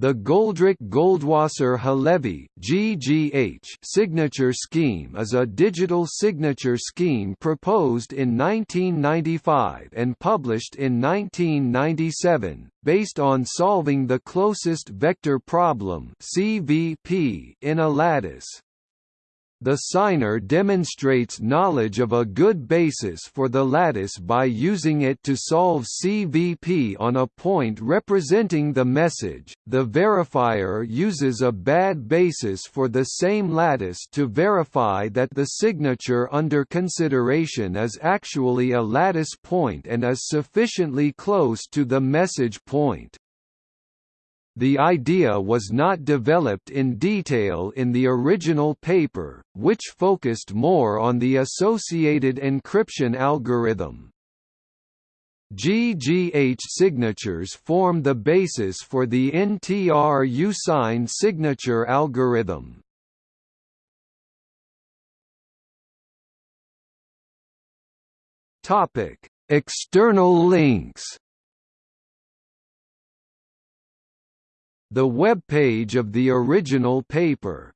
The Goldreich-Goldwasser-Halevi (GGH) signature scheme is a digital signature scheme proposed in 1995 and published in 1997, based on solving the closest vector problem (CVP) in a lattice. The signer demonstrates knowledge of a good basis for the lattice by using it to solve CVP on a point representing the message. The verifier uses a bad basis for the same lattice to verify that the signature under consideration is actually a lattice point and is sufficiently close to the message point. The idea was not developed in detail in the original paper, which focused more on the associated encryption algorithm. GGH signatures form the basis for the NTRUSign signature algorithm. External links The web page of the original paper